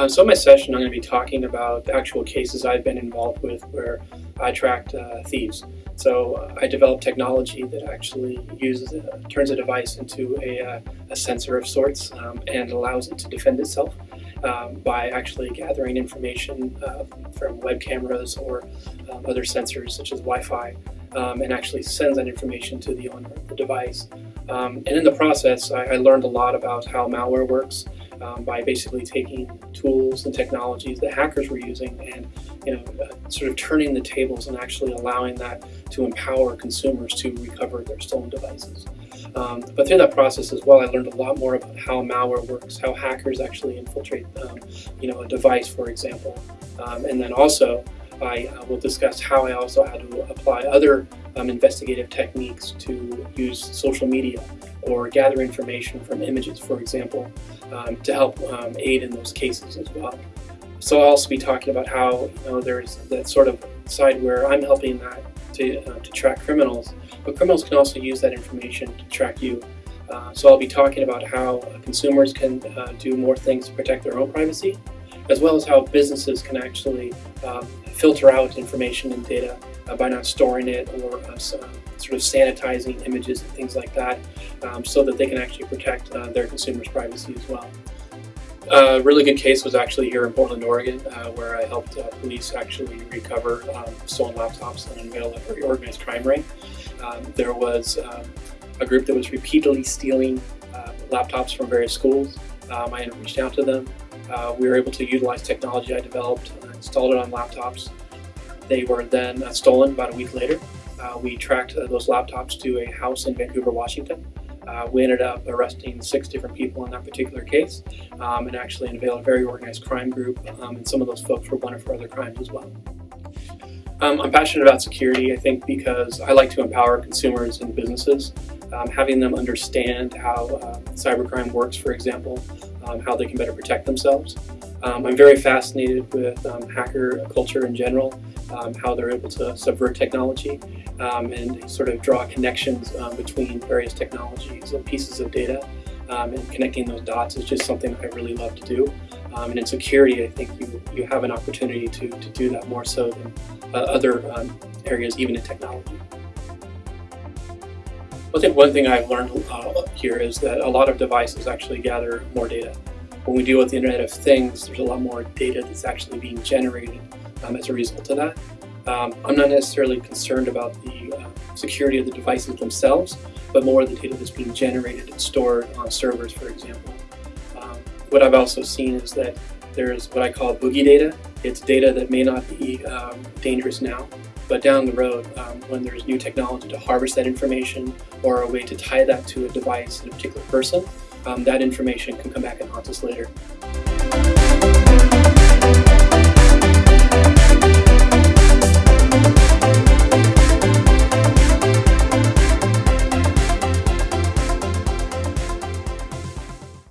Uh, so in my session, I'm going to be talking about the actual cases I've been involved with where I tracked uh, thieves. So uh, I developed technology that actually uses uh, turns a device into a, a sensor of sorts um, and allows it to defend itself um, by actually gathering information from web cameras or um, other sensors such as Wi-Fi um, and actually sends that information to the owner of the device. Um, and in the process, I, I, learned a lot about how malware works um, by basically taking tools and technologies that hackers were using and you know, uh, sort of turning the tables and actually allowing that to empower consumers to recover their stolen devices. Um, but through that process as well, I learned a lot more about how malware works, how hackers actually infiltrate, um, you know, a device, for example. Um, and then also, I uh, will discuss how I also had to apply other um, investigative techniques to use social media or gather information from images, for example, um, to help um, aid in those cases as well. So I'll also be talking about how you know there's that sort of side where I'm helping that to, uh, to track criminals, but criminals can also use that information to track you. Uh, so I'll be talking about how consumers can uh, do more things to protect their own privacy, as well as how businesses can actually um, filter out information and data uh, by not storing it or uh, sort of sanitizing images and things like that um, so that they can actually protect their consumers' privacy as well. A really good case was actually here in Portland, Oregon, uh, where I helped uh, police actually recover um, stolen laptops and unveil a very organized crime ring. Um, there was um, a group that was repeatedly stealing uh, laptops from various schools. Um, I had reached out to them. Uh, we were able to utilize technology I developed, uh, installed it on laptops. They were then uh, stolen about a week later. we tracked those laptops to a house in Vancouver, Washington. Uh, we ended up arresting six different people in that particular case um, and actually unveiled a very organized crime group um, and some of those folks were wanted for other crimes as well. Um, I'm passionate about security, I think, because I like to empower consumers and businesses, um, having them understand how uh, cybercrime works, for example, um, how they can better protect themselves. Um, I'm very fascinated with hacker culture in general, how they're able to subvert technology, um, and sort of draw connections um, between various technologies and pieces of data. Um, and connecting those dots is just something I really love to do. Um, and in security, I think you, you have an opportunity to, to do that more so than uh, other um, areas, even in technology. I think one thing I've learned uh, here is that a lot of devices actually gather more data. When we deal with the Internet of Things, there's a lot more data that's actually being generated um, as a result of that. Um, I'm not necessarily concerned about the uh, security of the devices themselves, but more the data that's being generated and stored on servers, for example. Um, what I've also seen is that there's what I call boogie data. It's data that may not be um, dangerous now, but down the road, um, when there's new technology to harvest that information or a way to tie that to a device and a particular person, um, that information can come back and haunt us later.